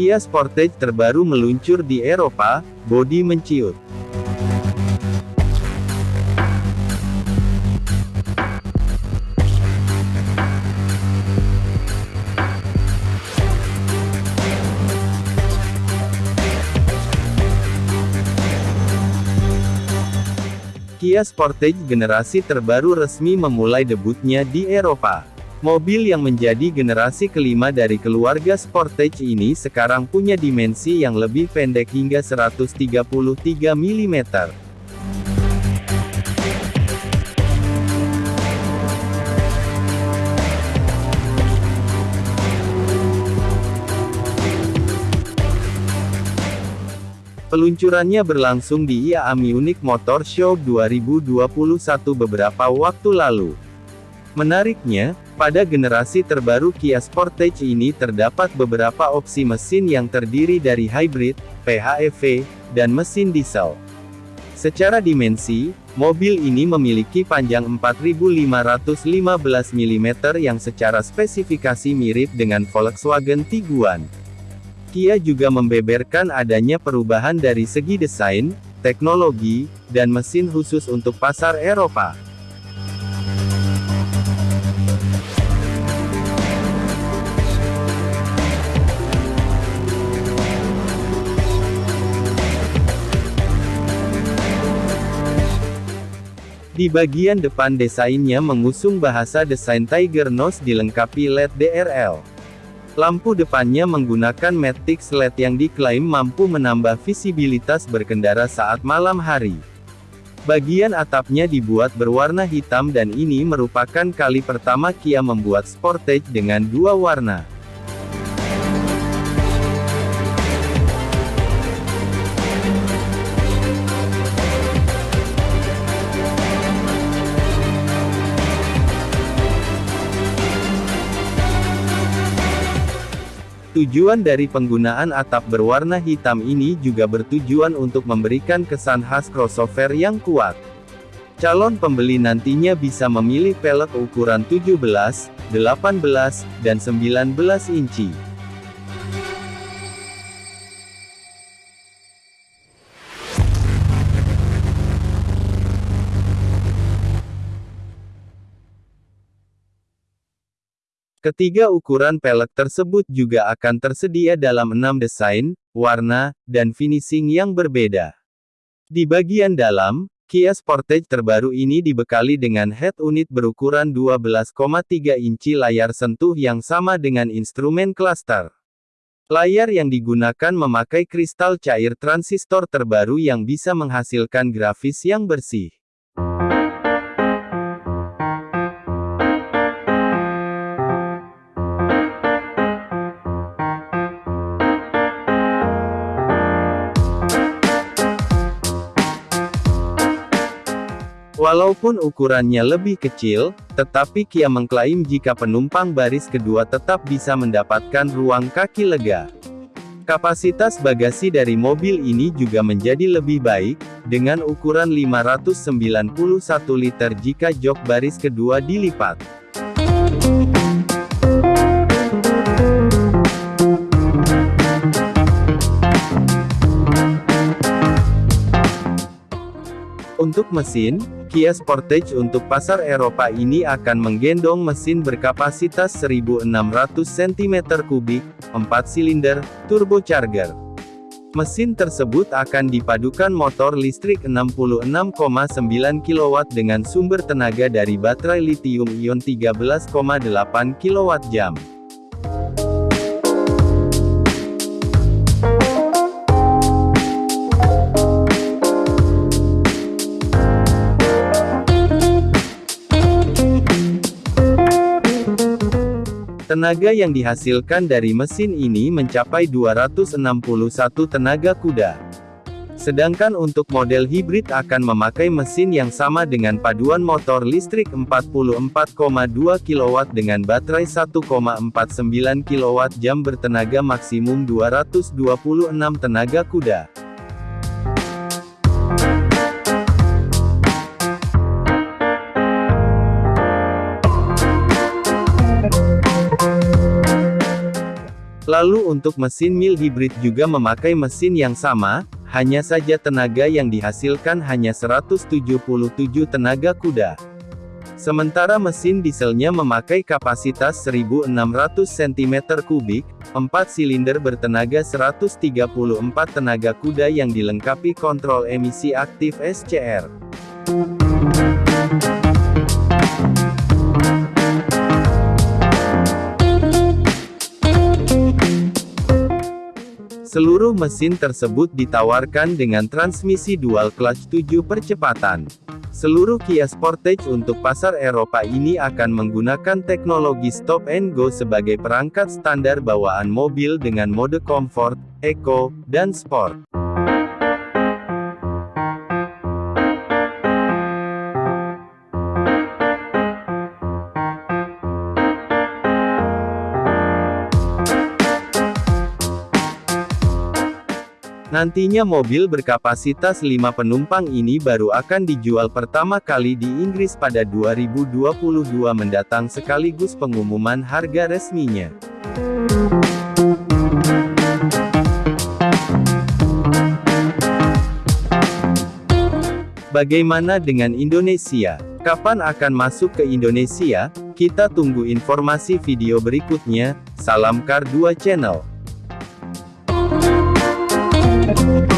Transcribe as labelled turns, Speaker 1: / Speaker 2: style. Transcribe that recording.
Speaker 1: Kia Sportage terbaru meluncur di Eropa, bodi menciut. Kia Sportage generasi terbaru resmi memulai debutnya di Eropa. Mobil yang menjadi generasi kelima dari keluarga Sportage ini sekarang punya dimensi yang lebih pendek hingga 133 mm. Peluncurannya berlangsung di IAA Munich Motor Show 2021 beberapa waktu lalu. Menariknya, pada generasi terbaru Kia Sportage ini terdapat beberapa opsi mesin yang terdiri dari hybrid, PHEV, dan mesin diesel. Secara dimensi, mobil ini memiliki panjang 4515 mm yang secara spesifikasi mirip dengan Volkswagen Tiguan. Kia juga membeberkan adanya perubahan dari segi desain, teknologi, dan mesin khusus untuk pasar Eropa. Di bagian depan desainnya mengusung bahasa desain Tiger Nose dilengkapi LED DRL. Lampu depannya menggunakan Matrix LED yang diklaim mampu menambah visibilitas berkendara saat malam hari. Bagian atapnya dibuat berwarna hitam dan ini merupakan kali pertama Kia membuat Sportage dengan dua warna. Tujuan dari penggunaan atap berwarna hitam ini juga bertujuan untuk memberikan kesan khas crossover yang kuat. Calon pembeli nantinya bisa memilih pelek ukuran 17, 18, dan 19 inci. Ketiga ukuran pelek tersebut juga akan tersedia dalam enam desain, warna, dan finishing yang berbeda. Di bagian dalam, Kia Sportage terbaru ini dibekali dengan head unit berukuran 12,3 inci layar sentuh yang sama dengan instrumen cluster. Layar yang digunakan memakai kristal cair transistor terbaru yang bisa menghasilkan grafis yang bersih. Walaupun ukurannya lebih kecil, tetapi Kia mengklaim jika penumpang baris kedua tetap bisa mendapatkan ruang kaki lega. Kapasitas bagasi dari mobil ini juga menjadi lebih baik, dengan ukuran 591 liter jika jok baris kedua dilipat. Untuk mesin, Kia Sportage untuk pasar Eropa ini akan menggendong mesin berkapasitas 1600 cm3, 4 silinder, turbocharger. Mesin tersebut akan dipadukan motor listrik 66,9 kW dengan sumber tenaga dari baterai lithium-ion 13,8 kWh. Tenaga yang dihasilkan dari mesin ini mencapai 261 tenaga kuda. Sedangkan untuk model hibrid akan memakai mesin yang sama dengan paduan motor listrik 44,2 kW dengan baterai 1,49 kWh bertenaga maksimum 226 tenaga kuda. Lalu untuk mesin mil hybrid juga memakai mesin yang sama, hanya saja tenaga yang dihasilkan hanya 177 tenaga kuda. Sementara mesin dieselnya memakai kapasitas 1600 cm3, 4 silinder bertenaga 134 tenaga kuda yang dilengkapi kontrol emisi aktif SCR. Seluruh mesin tersebut ditawarkan dengan transmisi dual clutch 7 percepatan. Seluruh Kia Sportage untuk pasar Eropa ini akan menggunakan teknologi stop and go sebagai perangkat standar bawaan mobil dengan mode comfort, eco, dan sport. Nantinya mobil berkapasitas 5 penumpang ini baru akan dijual pertama kali di Inggris pada 2022 mendatang sekaligus pengumuman harga resminya. Bagaimana dengan Indonesia? Kapan akan masuk ke Indonesia? Kita tunggu informasi video berikutnya. Salam Kar 2 Channel. Thank you.